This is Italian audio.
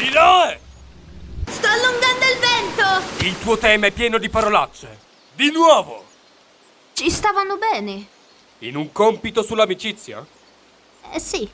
Iloe! Sto allungando il vento! Il tuo tema è pieno di parolacce. Di nuovo! Ci stavano bene. In un compito sull'amicizia? Eh sì.